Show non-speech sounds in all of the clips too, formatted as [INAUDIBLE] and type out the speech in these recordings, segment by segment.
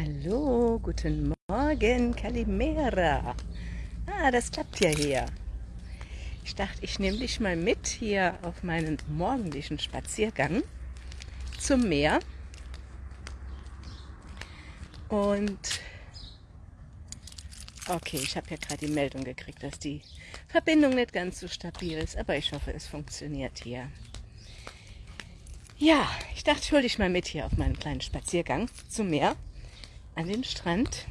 Hallo, guten Morgen, Kalimera. Ah, das klappt ja hier. Ich dachte, ich nehme dich mal mit hier auf meinen morgendlichen Spaziergang zum Meer. Und okay, ich habe ja gerade die Meldung gekriegt, dass die Verbindung nicht ganz so stabil ist, aber ich hoffe, es funktioniert hier. Ja, ich dachte, ich hole dich mal mit hier auf meinen kleinen Spaziergang zum Meer an den Strand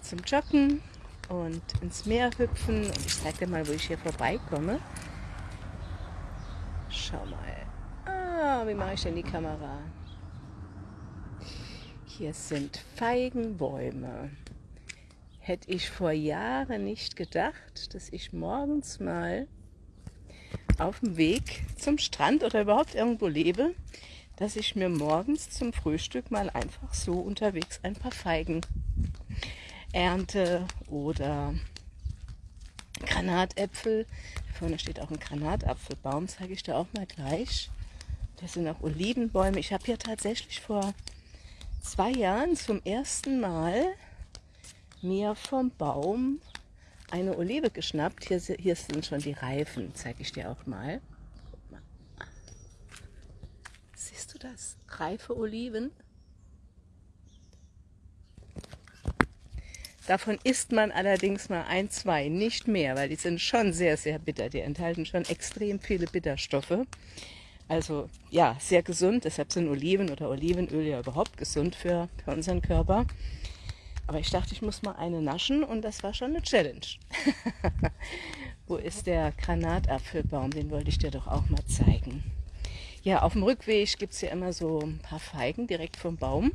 zum Joggen und ins Meer hüpfen. Und ich zeige dir mal, wo ich hier vorbeikomme. Schau mal. Ah, wie mache ich denn die Kamera? Hier sind Feigenbäume. Hätte ich vor Jahren nicht gedacht, dass ich morgens mal auf dem Weg zum Strand oder überhaupt irgendwo lebe, dass ich mir morgens zum Frühstück mal einfach so unterwegs ein paar Feigen ernte oder Granatäpfel. Vorne steht auch ein Granatapfelbaum, zeige ich dir auch mal gleich. Das sind auch Olivenbäume. Ich habe hier tatsächlich vor zwei Jahren zum ersten Mal mir vom Baum eine Olive geschnappt. Hier, hier sind schon die Reifen, zeige ich dir auch mal. Siehst du das? Reife Oliven. Davon isst man allerdings mal ein, zwei, nicht mehr, weil die sind schon sehr, sehr bitter. Die enthalten schon extrem viele Bitterstoffe. Also ja, sehr gesund. Deshalb sind Oliven oder Olivenöl ja überhaupt gesund für, für unseren Körper. Aber ich dachte, ich muss mal eine naschen und das war schon eine Challenge. [LAUGHS] Wo ist der Granatapfelbaum? Den wollte ich dir doch auch mal zeigen. Ja, auf dem Rückweg gibt es ja immer so ein paar Feigen direkt vom Baum.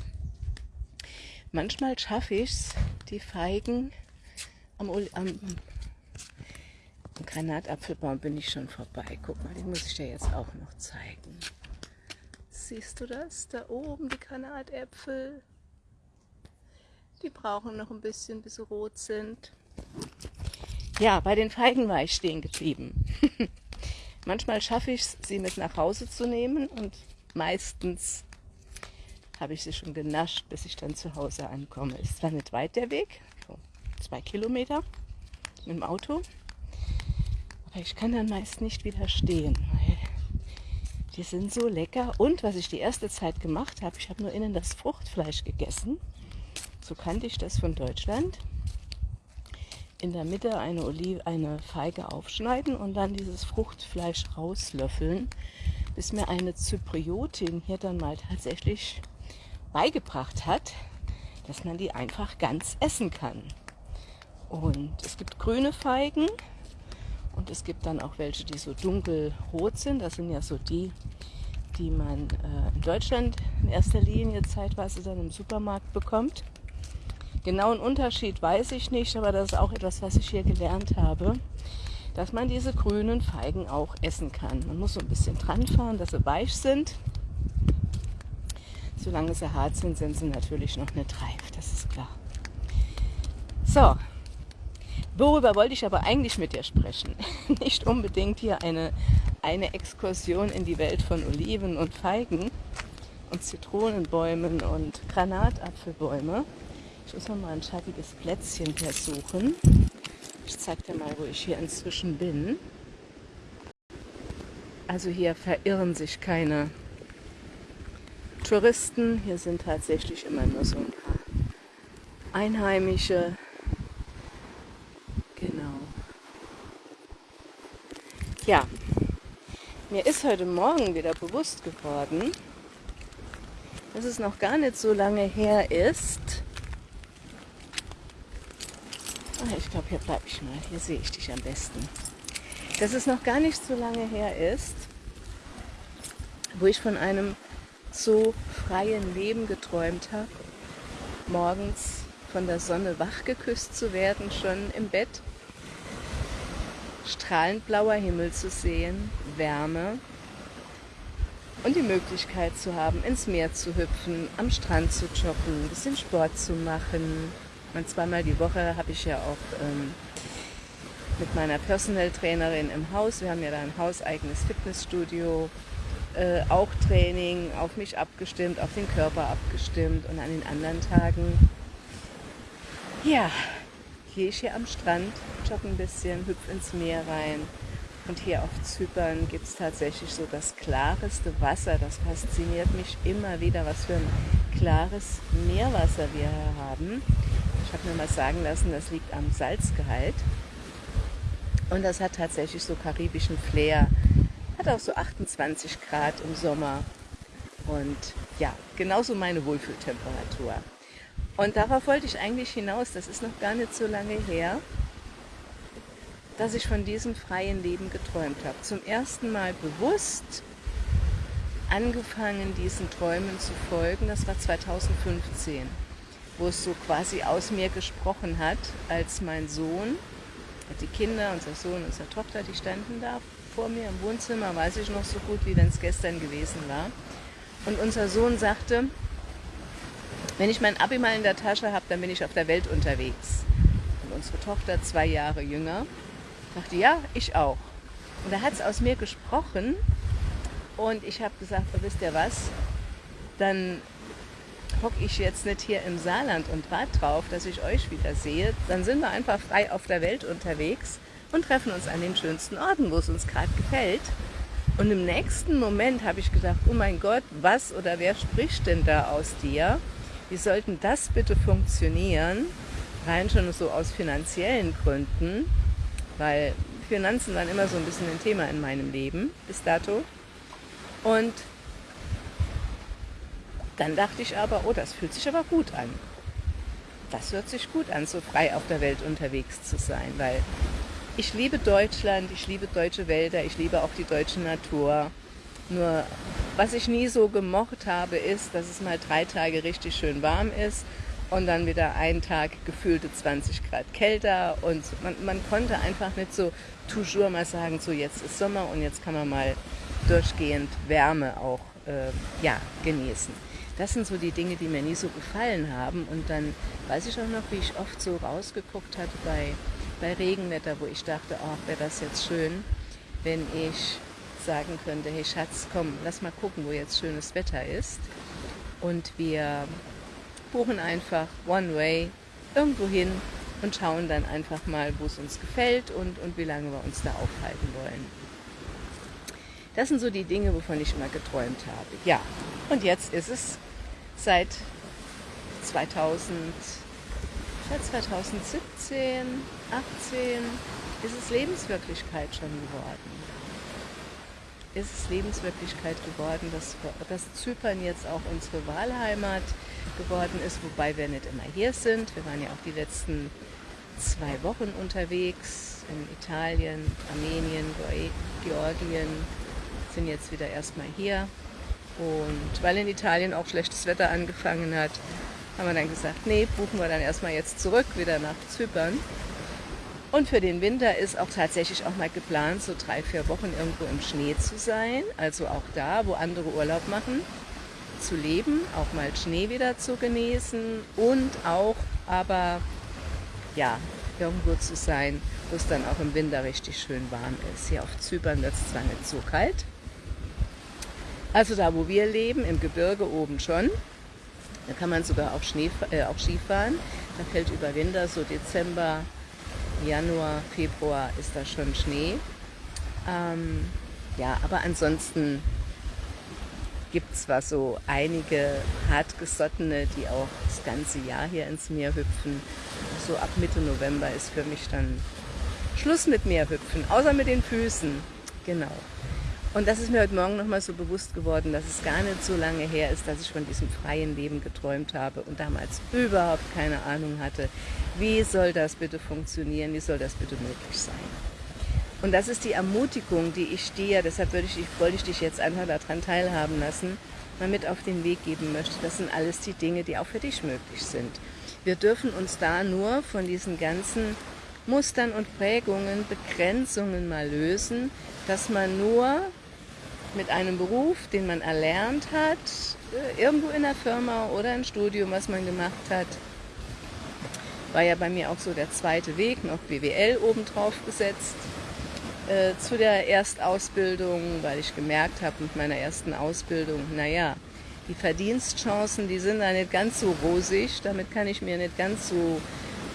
Manchmal schaffe ich es, die Feigen am, am, am Granatapfelbaum bin ich schon vorbei. Guck mal, den muss ich dir jetzt auch noch zeigen. Siehst du das? Da oben die Granatäpfel. Die brauchen noch ein bisschen, bis sie rot sind. Ja, bei den Feigen war ich stehen geblieben. [LAUGHS] Manchmal schaffe ich es, sie mit nach Hause zu nehmen und meistens habe ich sie schon genascht, bis ich dann zu Hause ankomme. Ist zwar nicht weit der Weg, so zwei Kilometer mit dem Auto, aber ich kann dann meist nicht widerstehen, die sind so lecker. Und was ich die erste Zeit gemacht habe, ich habe nur innen das Fruchtfleisch gegessen. So kannte ich das von Deutschland in der Mitte eine, Olive, eine Feige aufschneiden und dann dieses Fruchtfleisch rauslöffeln, bis mir eine Zypriotin hier dann mal tatsächlich beigebracht hat, dass man die einfach ganz essen kann. Und es gibt grüne Feigen und es gibt dann auch welche, die so dunkelrot sind. Das sind ja so die, die man äh, in Deutschland in erster Linie zeitweise dann im Supermarkt bekommt. Genauen Unterschied weiß ich nicht, aber das ist auch etwas, was ich hier gelernt habe, dass man diese grünen Feigen auch essen kann. Man muss so ein bisschen dran fahren, dass sie weich sind. Solange sie hart sind, sind sie natürlich noch nicht reif, das ist klar. So, worüber wollte ich aber eigentlich mit dir sprechen? [LAUGHS] Nicht unbedingt hier eine, eine Exkursion in die Welt von Oliven und Feigen und Zitronenbäumen und Granatapfelbäume, ich muss noch mal ein schattiges Plätzchen hier suchen. Ich zeige dir mal, wo ich hier inzwischen bin. Also hier verirren sich keine Touristen. Hier sind tatsächlich immer nur so ein paar Einheimische. Genau. Ja, mir ist heute Morgen wieder bewusst geworden, dass es noch gar nicht so lange her ist, Ah, ich glaube, hier bleibe ich mal. Hier sehe ich dich am besten. Dass es noch gar nicht so lange her ist, wo ich von einem so freien Leben geträumt habe, morgens von der Sonne wach geküsst zu werden, schon im Bett, strahlend blauer Himmel zu sehen, Wärme und die Möglichkeit zu haben, ins Meer zu hüpfen, am Strand zu joggen, ein bisschen Sport zu machen, und zweimal die Woche habe ich ja auch ähm, mit meiner Personal Trainerin im Haus, wir haben ja da ein hauseigenes Fitnessstudio, äh, auch Training auf mich abgestimmt, auf den Körper abgestimmt und an den anderen Tagen, ja, gehe ich hier am Strand, jogge ein bisschen, hüpfe ins Meer rein. Und hier auf Zypern gibt es tatsächlich so das klareste Wasser. Das fasziniert mich immer wieder, was für ein klares Meerwasser wir hier haben. Habe mir mal sagen lassen, das liegt am Salzgehalt. Und das hat tatsächlich so karibischen Flair. Hat auch so 28 Grad im Sommer. Und ja, genauso meine Wohlfühltemperatur. Und darauf wollte ich eigentlich hinaus, das ist noch gar nicht so lange her, dass ich von diesem freien Leben geträumt habe. Zum ersten Mal bewusst angefangen, diesen Träumen zu folgen. Das war 2015, wo es so quasi aus mir gesprochen hat, als mein Sohn, die Kinder, unser Sohn, unsere Tochter, die standen da vor mir im Wohnzimmer, weiß ich noch so gut, wie wenn es gestern gewesen war. Und unser Sohn sagte, wenn ich mein Abi mal in der Tasche habe, dann bin ich auf der Welt unterwegs. Und unsere Tochter, zwei Jahre jünger, sagte, ja, ich auch. Und da hat es aus mir gesprochen und ich habe gesagt, oh, wisst ihr was, dann hocke ich jetzt nicht hier im Saarland und warte drauf, dass ich euch wieder sehe. Dann sind wir einfach frei auf der Welt unterwegs und treffen uns an den schönsten Orten, wo es uns gerade gefällt. Und im nächsten Moment habe ich gedacht, oh mein Gott, was oder wer spricht denn da aus dir? Wie sollten das bitte funktionieren? Rein schon so aus finanziellen Gründen, weil Finanzen waren immer so ein bisschen ein Thema in meinem Leben bis dato. Und dann dachte ich aber, oh, das fühlt sich aber gut an. Das hört sich gut an, so frei auf der Welt unterwegs zu sein, weil ich liebe Deutschland, ich liebe deutsche Wälder, ich liebe auch die deutsche Natur. Nur was ich nie so gemocht habe, ist, dass es mal drei Tage richtig schön warm ist und dann wieder einen Tag gefühlte 20 Grad kälter und man, man konnte einfach nicht so toujours mal sagen, so jetzt ist Sommer und jetzt kann man mal durchgehend Wärme auch äh, ja, genießen. Das sind so die Dinge, die mir nie so gefallen haben. Und dann weiß ich auch noch, wie ich oft so rausgeguckt hatte bei, bei Regenwetter, wo ich dachte, ach, wäre das jetzt schön, wenn ich sagen könnte, hey Schatz, komm, lass mal gucken, wo jetzt schönes Wetter ist. Und wir buchen einfach One Way irgendwo hin und schauen dann einfach mal, wo es uns gefällt und, und wie lange wir uns da aufhalten wollen. Das sind so die Dinge, wovon ich immer geträumt habe. Ja, und jetzt ist es seit 2000, 2017, 18, ist es Lebenswirklichkeit schon geworden ist es Lebenswirklichkeit geworden, dass, dass Zypern jetzt auch unsere Wahlheimat geworden ist, wobei wir nicht immer hier sind. Wir waren ja auch die letzten zwei Wochen unterwegs in Italien, Armenien, Georgien, sind jetzt wieder erstmal hier. Und weil in Italien auch schlechtes Wetter angefangen hat, haben wir dann gesagt, nee, buchen wir dann erstmal jetzt zurück, wieder nach Zypern. Und für den Winter ist auch tatsächlich auch mal geplant, so drei, vier Wochen irgendwo im Schnee zu sein. Also auch da, wo andere Urlaub machen, zu leben, auch mal Schnee wieder zu genießen und auch aber ja, irgendwo zu sein, wo es dann auch im Winter richtig schön warm ist. Hier auf Zypern wird es zwar nicht so kalt, also da, wo wir leben, im Gebirge oben schon. Da kann man sogar auch, Schnee, äh, auch Skifahren. Da fällt über Winter, so Dezember, Januar, Februar ist da schon Schnee. Ähm, ja, aber ansonsten gibt es zwar so einige hartgesottene, die auch das ganze Jahr hier ins Meer hüpfen. So ab Mitte November ist für mich dann Schluss mit Meerhüpfen, außer mit den Füßen. Genau. Und das ist mir heute Morgen nochmal so bewusst geworden, dass es gar nicht so lange her ist, dass ich von diesem freien Leben geträumt habe und damals überhaupt keine Ahnung hatte, wie soll das bitte funktionieren, wie soll das bitte möglich sein. Und das ist die Ermutigung, die ich dir, deshalb würde ich, wollte ich dich jetzt einfach daran teilhaben lassen, mal mit auf den Weg geben möchte. Das sind alles die Dinge, die auch für dich möglich sind. Wir dürfen uns da nur von diesen ganzen Mustern und Prägungen, Begrenzungen mal lösen, dass man nur mit einem Beruf, den man erlernt hat, äh, irgendwo in der Firma oder im Studium, was man gemacht hat. War ja bei mir auch so der zweite Weg, noch BWL obendrauf gesetzt. äh, zu der Erstausbildung, weil ich gemerkt habe mit meiner ersten Ausbildung, naja, die Verdienstchancen, die sind da nicht ganz so rosig, damit kann ich mir nicht ganz so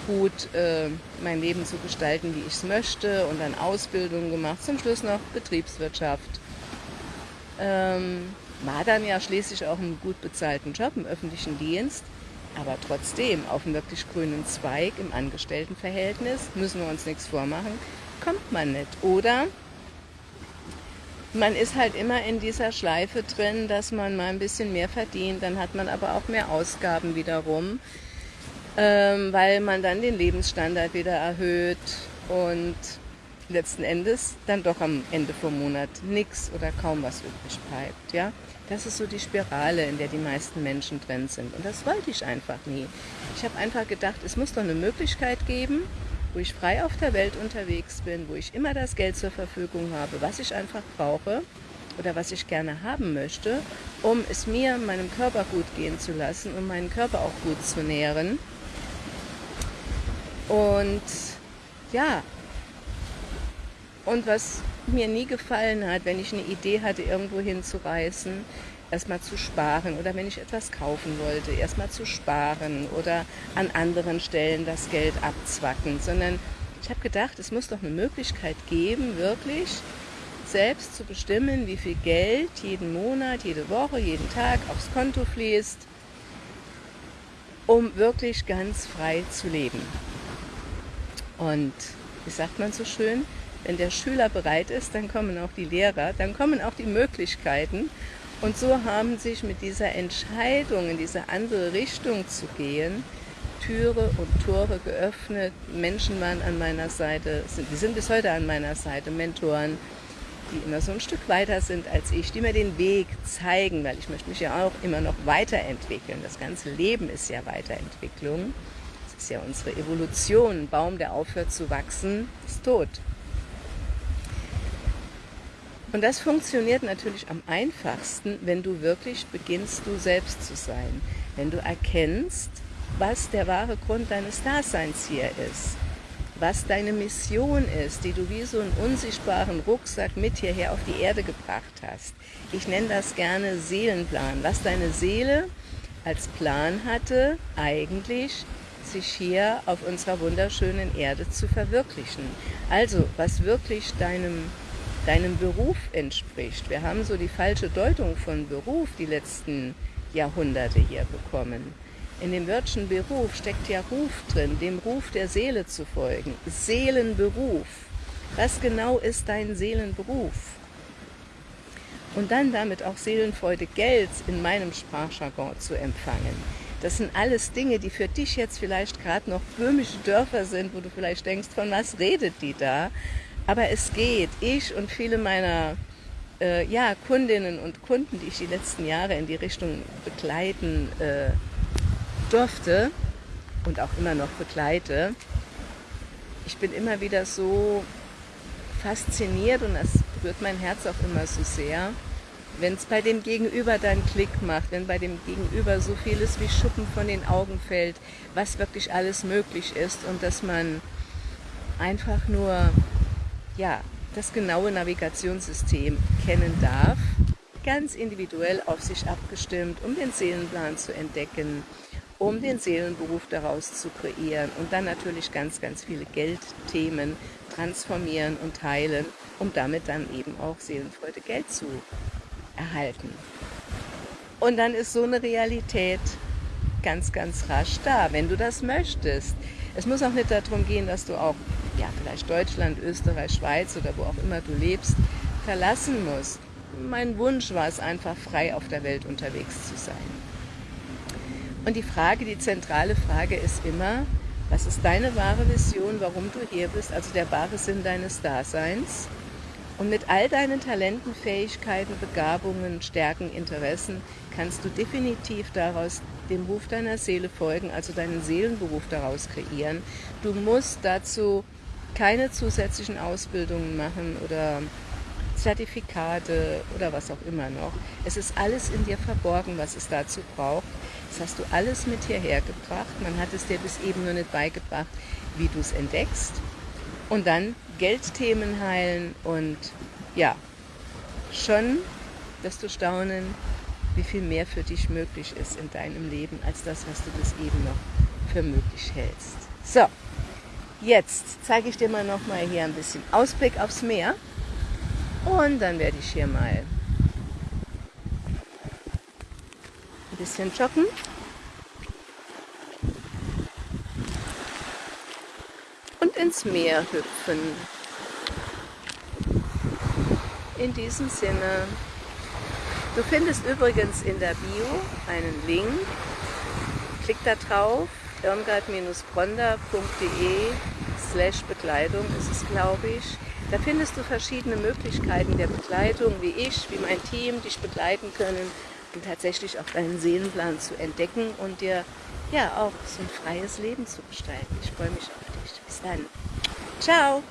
gut äh, mein Leben so gestalten, wie ich es möchte und dann Ausbildung gemacht, zum Schluss noch Betriebswirtschaft. Ähm, war dann ja schließlich auch einen gut bezahlten Job im öffentlichen Dienst, aber trotzdem auf einem wirklich grünen Zweig im Angestelltenverhältnis, müssen wir uns nichts vormachen, kommt man nicht. Oder man ist halt immer in dieser Schleife drin, dass man mal ein bisschen mehr verdient, dann hat man aber auch mehr Ausgaben wiederum, ähm, weil man dann den Lebensstandard wieder erhöht und letzten Endes dann doch am Ende vom Monat nichts oder kaum was übrig bleibt. Ja? Das ist so die Spirale, in der die meisten Menschen drin sind. Und das wollte ich einfach nie. Ich habe einfach gedacht, es muss doch eine Möglichkeit geben, wo ich frei auf der Welt unterwegs bin, wo ich immer das Geld zur Verfügung habe, was ich einfach brauche oder was ich gerne haben möchte, um es mir, meinem Körper gut gehen zu lassen, um meinen Körper auch gut zu nähren. Und ja, und was mir nie gefallen hat, wenn ich eine Idee hatte, irgendwo hinzureisen, erstmal zu sparen oder wenn ich etwas kaufen wollte, erstmal zu sparen oder an anderen Stellen das Geld abzwacken, sondern ich habe gedacht, es muss doch eine Möglichkeit geben, wirklich selbst zu bestimmen, wie viel Geld jeden Monat, jede Woche, jeden Tag aufs Konto fließt, um wirklich ganz frei zu leben. Und wie sagt man so schön, wenn der Schüler bereit ist, dann kommen auch die Lehrer, dann kommen auch die Möglichkeiten und so haben sich mit dieser Entscheidung, in diese andere Richtung zu gehen, Türe und Tore geöffnet. Menschen waren an meiner Seite, die sind bis heute an meiner Seite, Mentoren, die immer so ein Stück weiter sind als ich, die mir den Weg zeigen, weil ich möchte mich ja auch immer noch weiterentwickeln. Das ganze Leben ist ja Weiterentwicklung. Das ist ja unsere Evolution. Ein Baum, der aufhört zu wachsen, ist tot. Und das funktioniert natürlich am einfachsten, wenn du wirklich beginnst, du selbst zu sein. Wenn du erkennst, was der wahre Grund deines Daseins hier ist. Was deine Mission ist, die du wie so einen unsichtbaren Rucksack mit hierher auf die Erde gebracht hast. Ich nenne das gerne Seelenplan. Was deine Seele als Plan hatte, eigentlich sich hier auf unserer wunderschönen Erde zu verwirklichen. Also, was wirklich deinem deinem Beruf entspricht. Wir haben so die falsche Deutung von Beruf die letzten Jahrhunderte hier bekommen. In dem Wörtchen Beruf steckt ja Ruf drin, dem Ruf der Seele zu folgen. Seelenberuf. Was genau ist dein Seelenberuf? Und dann damit auch Seelenfreude Geld in meinem Sprachjargon zu empfangen. Das sind alles Dinge, die für dich jetzt vielleicht gerade noch böhmische Dörfer sind, wo du vielleicht denkst, von was redet die da? Aber es geht. Ich und viele meiner äh, ja, Kundinnen und Kunden, die ich die letzten Jahre in die Richtung begleiten äh, durfte und auch immer noch begleite, ich bin immer wieder so fasziniert und das berührt mein Herz auch immer so sehr, wenn es bei dem Gegenüber dann Klick macht, wenn bei dem Gegenüber so vieles wie Schuppen von den Augen fällt, was wirklich alles möglich ist und dass man einfach nur ja, das genaue Navigationssystem kennen darf, ganz individuell auf sich abgestimmt, um den Seelenplan zu entdecken, um den Seelenberuf daraus zu kreieren und dann natürlich ganz, ganz viele Geldthemen transformieren und teilen, um damit dann eben auch Seelenfreude Geld zu erhalten. Und dann ist so eine Realität ganz, ganz rasch da, wenn du das möchtest. Es muss auch nicht darum gehen, dass du auch ja, vielleicht Deutschland, Österreich, Schweiz oder wo auch immer du lebst, verlassen musst. Mein Wunsch war es einfach, frei auf der Welt unterwegs zu sein. Und die Frage, die zentrale Frage ist immer, was ist deine wahre Vision, warum du hier bist, also der wahre Sinn deines Daseins? Und mit all deinen Talenten, Fähigkeiten, Begabungen, Stärken, Interessen kannst du definitiv daraus dem Ruf deiner Seele folgen, also deinen Seelenberuf daraus kreieren. Du musst dazu keine zusätzlichen Ausbildungen machen oder Zertifikate oder was auch immer noch. Es ist alles in dir verborgen, was es dazu braucht. Das hast du alles mit hierher gebracht. Man hat es dir bis eben nur nicht beigebracht, wie du es entdeckst. Und dann Geldthemen heilen und ja, schon wirst du staunen, wie viel mehr für dich möglich ist in deinem Leben, als das, was du bis eben noch für möglich hältst. So, jetzt zeige ich dir mal noch mal hier ein bisschen Ausblick aufs Meer und dann werde ich hier mal ein bisschen joggen. Ins Meer hüpfen. In diesem Sinne, du findest übrigens in der Bio einen Link. Klick da drauf, irmgard-bronda.de slash Bekleidung ist es, glaube ich. Da findest du verschiedene Möglichkeiten der Bekleidung, wie ich, wie mein Team dich begleiten können, um tatsächlich auch deinen Seelenplan zu entdecken und dir ja auch so ein freies Leben zu gestalten. Ich freue mich auf dich. Bis dann. Ciao.